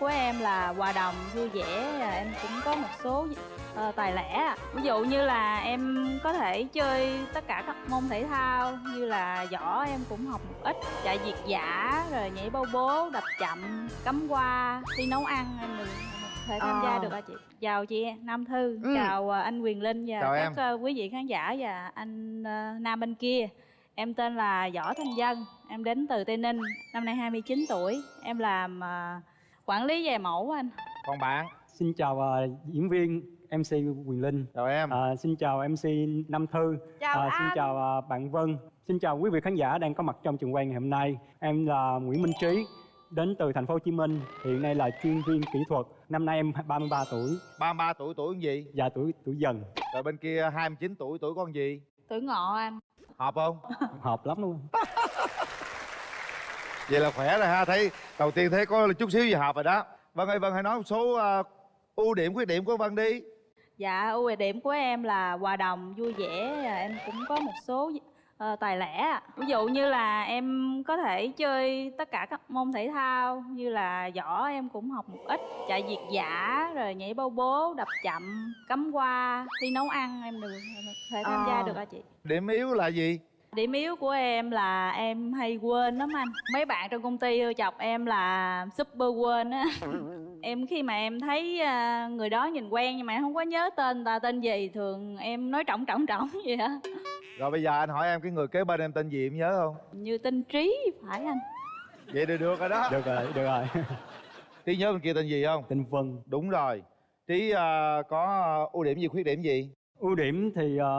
của em là hòa đồng vui vẻ à, em cũng có một số ờ, tài lẻ ví dụ như là em có thể chơi tất cả các môn thể thao như là võ em cũng học một ít chạy việt dã rồi nhảy bao bố đập chậm cắm hoa thi nấu ăn em được thể tham gia Ờ. được hả chị chào chị Nam Thư Ừ. chào ờ, anh Quyền Linh và Chào các em. ờ, quý vị khán giả và anh ờ, Nam bên kia Em tên là Võ Thanh Dân, em đến từ Tây Ninh, năm nay 29 tuổi. Em làm à, quản lý về mẫu anh. còn bạn Xin chào à, diễn viên MC Quyền Linh. chào em À, xin chào MC Nam Thư. Chào À, xin anh. chào à, bạn Vân. Xin chào quý vị khán giả đang có mặt trong trường quay ngày hôm nay. Em là Nguyễn Minh Trí, đến từ thành phố Hồ Chí Minh. Hiện nay là chuyên viên kỹ thuật. Năm nay em 33 tuổi, 33 tuổi tuổi con gì và tuổi tuổi dần. rồi bên kia 29 tuổi tuổi con gì Tuổi ngọ anh. hợp không Hợp lắm luôn. vậy là khỏe rồi ha thấy đầu tiên thấy có chút xíu gì hợp rồi đó vân ơi vân hãy nói một số ờ, ưu điểm khuyết điểm của vân đi Dạ, ưu điểm của em là hòa đồng, vui vẻ. và Em cũng có một số ờ, tài lẻ. Ví dụ như là em có thể chơi tất cả các môn thể thao như là võ em cũng học một ít. Chạy việt dã, rồi nhảy bao bố, đập chậm, cắm hoa, thi nấu ăn em được thể tham gia Ờ. được hả chị? điểm yếu là gì Điểm yếu của em là em hay quên lắm anh. Mấy bạn trong công ty ưa chọc em là super quên á. Em khi mà em thấy à, người đó nhìn quen nhưng mà em không có nhớ tên người ta tên gì Thường em nói trọng trọng trọng vậy á. Rồi bây giờ anh hỏi em cái người kế bên em tên gì em nhớ không? Như tên Trí phải anh. Vậy được được rồi đó. Được rồi, được rồi. trí nhớ bên kia tên gì không? Tên Vân. đúng rồi. Trí ờ, có ưu điểm gì khuyết điểm gì? Ưu điểm thì à,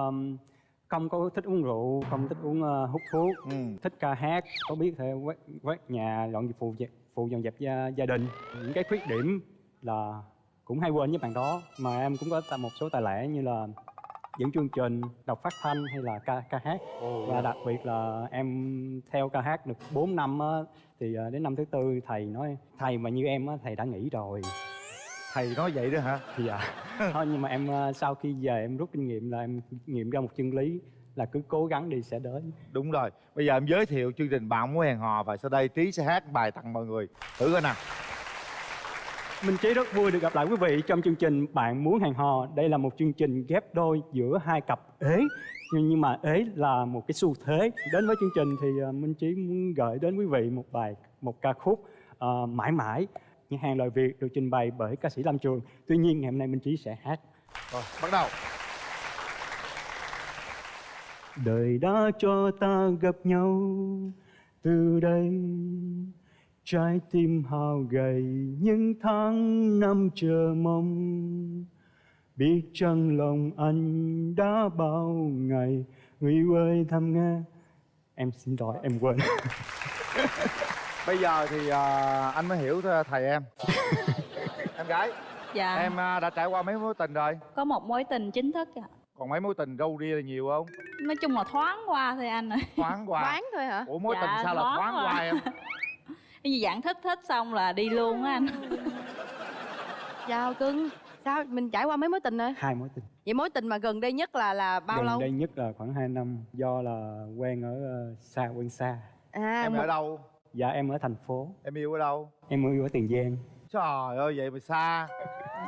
không có thích uống rượu, không thích uống à, hút thuốc. ừ. thích ca hát có biết thể quét, quét nhà dọn dẹp phụ dẹp- phụ dọn dẹp gia, gia đình. Những cái khuyết điểm là cũng hay quên với bạn đó mà em cũng có một số tài lẻ như là dẫn chương trình đọc phát thanh hay là ca ca hát. Và đặc biệt là em theo ca hát được 4 năm á, thì à, đến năm thứ tư thầy nói thầy mà như em á, thầy đã nghỉ rồi thầy nói vậy đó hả dạ thôi nhưng mà em à, sau khi về em rút kinh nghiệm là em nghiệm ra một chân lý là cứ cố gắng đi sẽ đến đúng rồi bây giờ em giới thiệu chương trình bạn muốn hẹn hò và sau đây trí sẽ hát bài tặng mọi người thử coi nào Minh Trí rất vui được gặp lại quý vị trong chương trình Bạn muốn hẹn hò. Đây là một chương trình ghép đôi giữa hai cặp ế. Nhưng, mà ế là một cái xu thế. Đến với chương trình thì ờ, Minh Trí muốn gửi đến quý vị một bài, một ca khúc ờ, mãi mãi. Những hàng lời Việt được trình bày bởi ca sĩ Lâm Trường. Tuy nhiên ngày hôm nay Minh Trí sẽ hát. rồi bắt đầu Đời đã cho ta gặp nhau từ đây Trái tim hao gầy những tháng năm chờ mong Biết chăng lòng anh đã bao ngày Người ơi thăm nghe Em xin lỗi em quên bây giờ thì ờ, anh mới hiểu th- thầy em. Em gái Dạ, em ờ, đã trải qua mấy mối tình rồi? Có một mối tình chính thức ạ. Còn mấy mối tình râu ria là nhiều không? Nói chung là thoáng qua thôi anh ơi thoáng qua. Đoán thôi hả? ủa mối Dạ, tình sao là thoáng thoáng qua. qua em? Cái gì dạng thích thích xong là đi luôn á anh. Chào cưng. Sao mình trải qua mấy mối tình rồi? Hai mối tình. Vậy mối tình mà gần đây nhất là là bao Gần lâu? đây nhất là khoảng 2 năm Do là quen ở ờ, xa quen xa. À, em một- ở đâu Dạ em ở thành phố. Em yêu ở đâu? Em yêu ở Tiền Giang. Trời ơi vậy mà xa.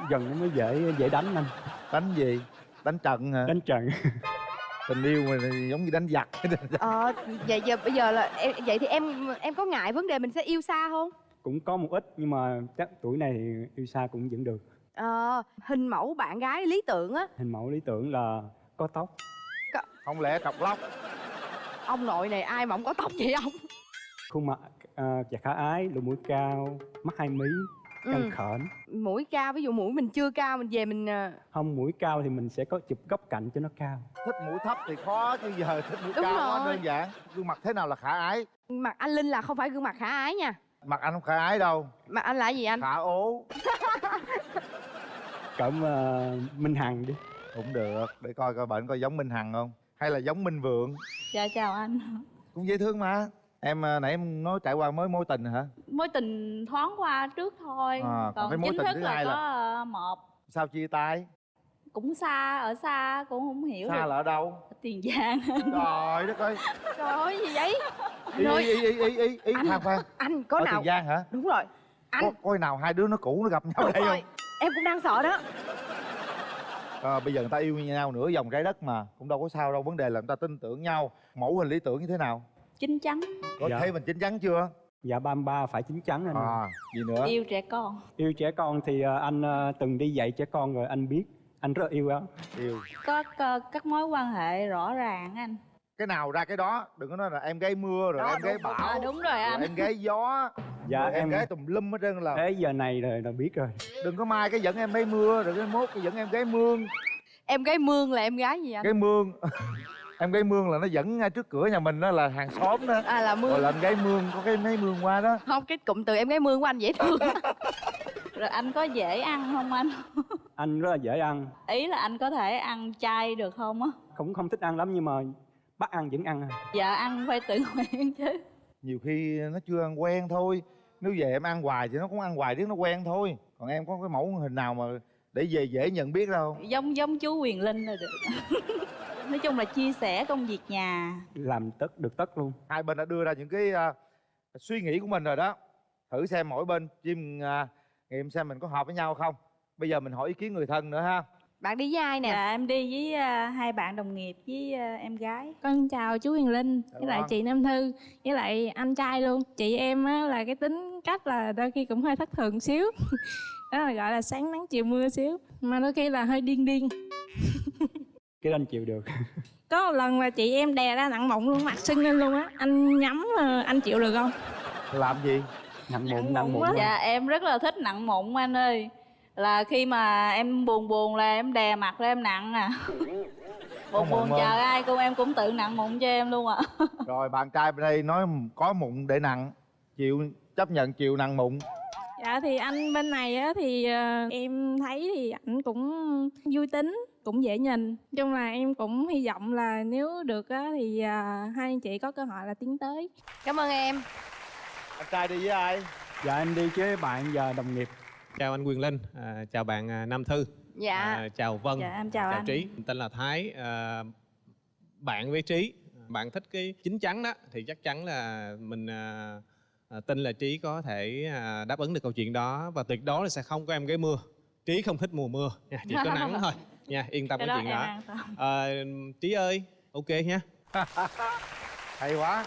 Gần nó mới dễ dễ đánh anh. Đánh gì? Đánh trận hả? Đánh trận. Tình yêu mà giống như đánh giặc. Ờ, vậy giờ bây giờ là em, vậy thì em em có ngại vấn đề mình sẽ yêu xa không? cũng có một ít nhưng mà chắc tuổi này thì yêu xa cũng vẫn được. Ờ, hình mẫu bạn gái lý tưởng á, hình mẫu lý tưởng là có tóc. Không lẽ cọc lóc? Ông nội này ai mà không có tóc vậy ông? khuôn mặt à, và khả ái lỗ mũi cao mắt hai mí Ừ. căng khểnh. Mũi cao, ví dụ mũi mình chưa cao mình về mình ờ, không mũi cao thì mình sẽ có chụp góc cạnh cho nó cao. Thích mũi thấp thì khó chứ giờ thích mũi Đúng cao quá rồi. đơn giản. Gương mặt thế nào là khả ái? Mặt anh Linh là không phải gương mặt khả ái nha. mặt anh không khả ái đâu. Mặt anh là gì anh? khả ố. Cỡ à, minh hằng đi. Cũng được để coi coi bệnh coi giống minh hằng không? Hay là giống minh vượng? Dạ chào anh. Cũng dễ thương mà em à, nãy em nói trải qua mới mối tình hả? Mối tình thoáng qua trước thôi À, còn Còn cái mối chính tình thức thứ là hai có là- ờ, một. Sao chia tay? Cũng xa ở xa cũng không hiểu xa được. là ở đâu? Ở tiền giang. Trời đất ơi. Trời ơi gì vậy? ý Rồi. ý ý ý ý ý Anh- khoan khoan. Anh có ở nào tiền giang hả? Đúng rồi. Anh. có, có khi nào hai đứa nó cũ nó gặp nhau Đúng đây rồi. Không em cũng đang sợ đó. À, bây giờ người ta yêu nhau nửa vòng trái đất mà cũng đâu có sao đâu vấn đề là người ta tin tưởng nhau mẫu hình lý tưởng như thế nào chín chắn. Có Dạ. thấy mình chín chắn chưa? Dạ 33 phải chín chắn anh à gì nữa? Yêu trẻ con. Yêu trẻ con thì ờ, anh ờ, từng đi dạy trẻ con rồi anh biết. Anh rất yêu á. Yêu. Có, có các mối quan hệ rõ ràng anh. Cái nào ra cái đó đừng có nói là em gái mưa rồi Đó, em gái bão à, đúng rồi rồi anh em gái gió. Dạ rồi em em gái tùm lum hết trơn là thế giờ này rồi là biết rồi. Đừng có mai cái dẫn em gái mưa rồi cái mốt cái dẫn em gái mương. Em gái mương là em gái gì anh? Gái mương em gái mương là nó dẫn ngay trước cửa nhà mình đó là hàng xóm đó. À là gọi mương là em gái mương có cái mấy mương qua đó. Không cái cụm từ em gái mương của anh dễ thương rồi anh có dễ ăn không anh? Anh rất là dễ ăn. Ý là anh có thể ăn chay được không á? Cũng không thích ăn lắm nhưng mà bắt ăn vẫn ăn à. dạ ăn phải tự nguyện chứ. Nhiều khi nó chưa ăn quen thôi. Nếu về em ăn hoài thì nó cũng ăn hoài riết nó quen thôi. Còn em có cái mẫu hình nào mà để về dễ nhận biết đâu. Giống giống chú quyền linh là được nói chung là chia sẻ công việc nhà làm tất được tất luôn hai bên đã đưa ra những cái à, suy nghĩ của mình rồi đó thử xem mỗi bên chim à, nghiệm xem mình có hợp với nhau không bây giờ mình hỏi ý kiến người thân nữa ha bạn đi với ai nè dạ em đi với à, hai bạn đồng nghiệp với à, em gái Con chào chú Huyền Linh Chào với lại chị Nam Thư với lại anh trai luôn. Chị em á, là cái tính cách là đôi khi cũng hơi thất thường xíu. Đó là gọi là sáng nắng chiều mưa xíu. Mà đôi khi là hơi điên điên. cái đó anh chịu được. Có một lần là chị em đè ra nặng mụn luôn, mặt sưng lên luôn á. Anh nhắm ờ, anh chịu được không? làm gì? Nặng Nặng mụn nặng mụn mụn dạ em rất là thích nặng mụn anh ơi. Là khi mà em buồn buồn là em đè mặt lên em nặng à. Buồn buồn không? chờ ai cũng em cũng tự nặng mụn cho em luôn ạ. Rồi bạn trai bên đây nói có mụn để nặng chịu chấp nhận chịu nặng mụn Dạ thì anh bên này á thì ờ, em thấy thì ảnh cũng vui tính, cũng dễ nhìn. Nói chung là em cũng hy vọng là nếu được á thì ờ, hai anh chị có cơ hội là tiến tới. cảm ơn em anh trai đi với ai dạ em đi với bạn và đồng nghiệp chào anh Quyền Linh, à, chào bạn à, Nam Thư, dạ à, chào Vân, dạ em chào, chào anh Trí. Tên là Thái. À, bạn với Trí, bạn thích cái chín chắn đó thì chắc chắn là mình à, à, tin là Trí có thể à, đáp ứng được câu chuyện đó và tuyệt đối là sẽ không có em gái mưa. Trí không thích mùa mưa, nha, chỉ có nắng thôi. Nha, yên tâm cái chuyện đó. À, Trí ơi, ok nha. hay quá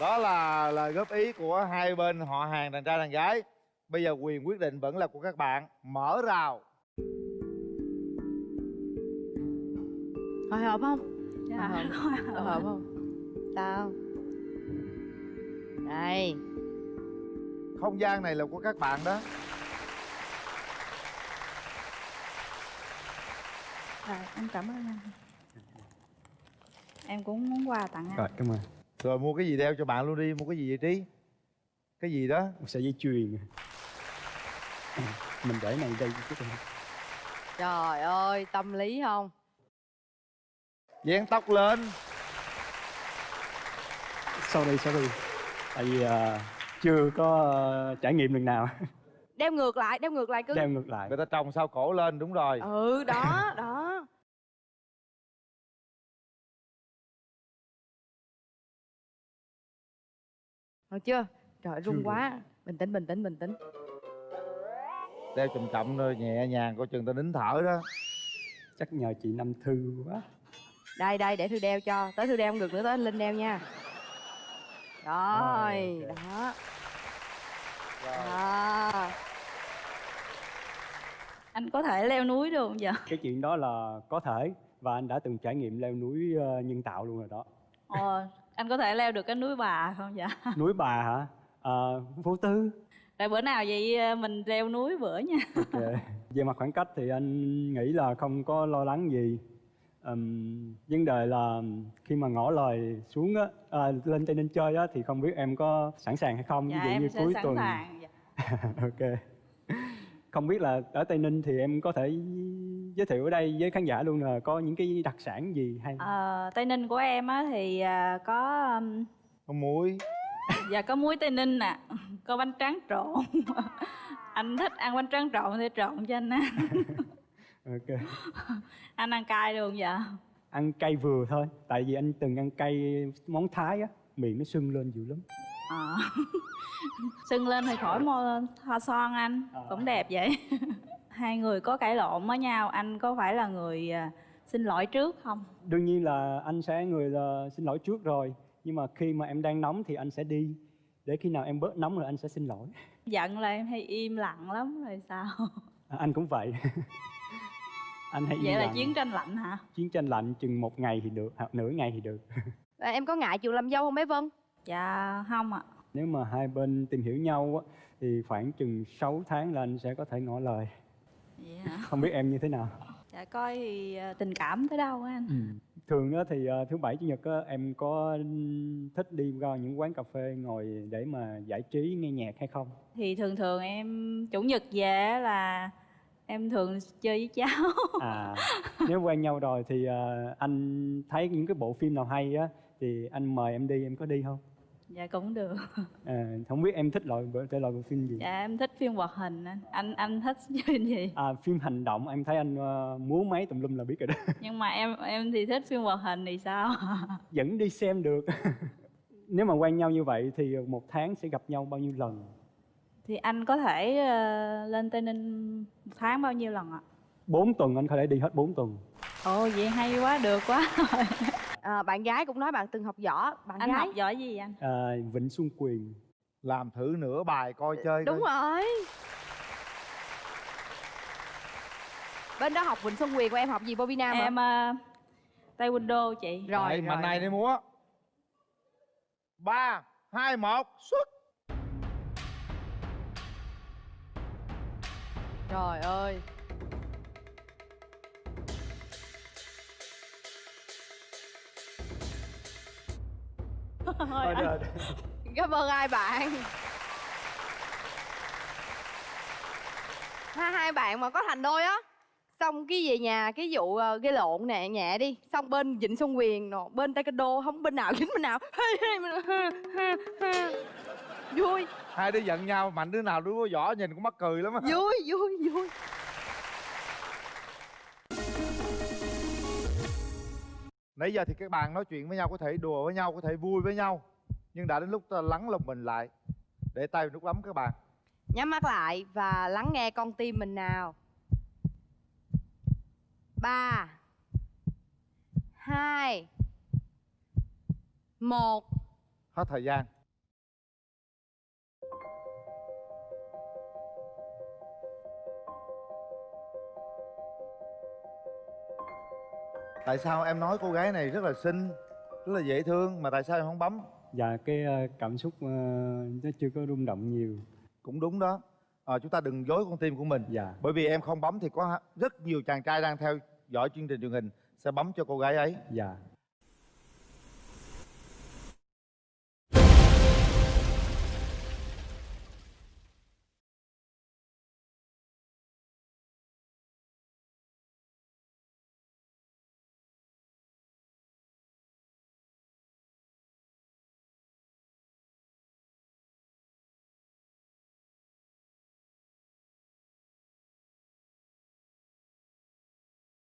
đó là lời góp ý của hai bên họ hàng đàn trai đàn gái bây giờ quyền quyết định vẫn là của các bạn mở rào hồi hộp không dạ Hồi hộp. hồi hộp không sao đây. Không gian này là của các bạn đó. Rồi, em cảm ơn anh. Em cũng muốn quà tặng anh. Rồi cảm ơn. Rồi mua cái gì đeo cho bạn luôn đi mua cái gì vậy trí? Cái gì đó? Một sợi dây chuyền. Mình để này đây chút đi. trời ơi tâm lý không? Dán tóc lên. Sorry sorry tại vì ờ, chưa có ờ, trải nghiệm lần nào. Đeo ngược lại đeo ngược lại cứ. Đeo ngược lại. Người ta trồng sao cổ lên đúng rồi. Ừ đó đó. Được chưa? Trời run Chưa quá. bình tĩnh bình tĩnh bình tĩnh. Đeo chậm chậm thôi nhẹ nhàng coi chừng ta nín thở đó. Chắc nhờ chị Năm Thư quá. Đây đây để thư đeo cho. Tới thư đeo không được nữa tới anh linh đeo nha rồi Rồi, ok. đó. Rồi. đó. Anh có thể leo núi được không dạ cái chuyện đó là có thể và anh đã từng trải nghiệm leo núi ờ, nhân tạo luôn rồi đó. Ờ, anh có thể leo được cái núi bà không dạ núi bà hả? Ờ, vô tư. Rồi bữa nào vậy ờ, mình leo núi bữa nha. Ok. về mặt khoảng cách thì anh nghĩ là không có lo lắng gì Ừm, vấn đề là khi mà ngỏ lời xuống á à, lên tây ninh chơi á thì không biết em có sẵn sàng hay không. Dạ ví dụ em như sẽ cuối sẵn tuần. sàng dạ. ok. Không biết là ở tây ninh thì em có thể giới thiệu ở đây với khán giả luôn là có những cái đặc sản gì hay? Ờ, tây ninh của em á thì à, có um, con muối. dạ có muối tây ninh nè có bánh tráng trộn. Anh thích ăn bánh tráng trộn thì trộn cho anh ăn ok. Anh ăn cay được không dạ ăn cay vừa thôi tại vì anh từng ăn cay món thái á miệng nó sưng lên dữ lắm. Ờ. sưng lên thì khỏi mua thoa son anh Ờ. cũng đẹp vậy. Hai người có cãi lộn với nhau anh có phải là người à, xin lỗi trước không? Đương nhiên là anh sẽ người là xin lỗi trước rồi nhưng mà khi mà em đang nóng thì anh sẽ đi. Để khi nào em bớt nóng rồi anh sẽ xin lỗi. Giận là em hay im lặng lắm rồi sao? À, anh cũng vậy anh hay im vậy là chiến tranh lạnh hả? Chiến tranh lạnh chừng một ngày thì được hoặc nửa ngày thì được. À, em có ngại chịu làm dâu không bé Vân? dạ không ạ. Nếu mà hai bên tìm hiểu nhau á, thì khoảng chừng 6 tháng là anh sẽ có thể ngỏ lời. Vậy hả không biết em như thế nào. Dạ coi thì à, tình cảm tới đâu á anh. Ừ. thường á thì ờ, thứ bảy chủ nhật á, em có thích đi ra những quán cà phê ngồi để mà giải trí nghe nhạc hay không? Thì thường thường em chủ nhật về là em thường chơi với cháu. À nếu quen nhau rồi thì ờ, anh thấy những cái bộ phim nào hay á thì anh mời em đi em có đi không? Dạ cũng được. À, không biết em thích loại thể loại bộ phim gì? Dạ em thích phim hoạt hình anh anh anh thích phim gì? À, phim hành động em thấy anh ờ, múa máy tùm lum là biết rồi đó. Nhưng mà em em thì thích phim hoạt hình thì sao? Vẫn đi xem được. Nếu mà quen nhau như vậy thì một tháng sẽ gặp nhau bao nhiêu lần thì anh có thể ờ, lên tây ninh một tháng bao nhiêu lần ạ? Bốn tuần anh có thể đi hết 4 tuần. Ồ vậy hay quá được quá. À, bạn gái cũng nói bạn từng học võ. Bạn anh gái. học giỏi gì anh? À, Vịnh Xuân Quyền. Làm thử nửa bài coi chơi Đúng coi. rồi. Bên đó học Vịnh Xuân Quyền của em học gì Bobby Nam em uh, tay window chị. Rồi, Đấy, rồi, mạnh này đi múa. Ba hai một xuất Trời ơi. Thôi, anh- Cảm ơn hai bạn. Hai hai bạn mà có thành đôi á. Xong cái về nhà cái vụ ờ, gây lộn nè nhẹ đi. Xong bên vịnh xuân quyền nọ bên taekwondo không bên nào dính bên nào vui. Hai đứa giận nhau mạnh đứa nào đứa có võ nhìn cũng mắc cười lắm á. Vui vui vui. Nãy giờ thì các bạn nói chuyện với nhau có thể đùa với nhau có thể vui với nhau nhưng đã đến lúc ta lắng lòng mình lại. Để tay nút bấm các bạn. Nhắm mắt lại và lắng nghe con tim mình nào. Ba hai một. Hết thời gian tại sao em nói cô gái này rất là xinh rất là dễ thương mà tại sao em không bấm? Dạ cái ờ, cảm xúc ờ, nó chưa có rung động nhiều. Cũng đúng đó. À, chúng ta đừng dối con tim của mình. Dạ. Bởi vì em không bấm thì có rất nhiều chàng trai đang theo dõi chương trình truyền hình sẽ bấm cho cô gái ấy. Dạ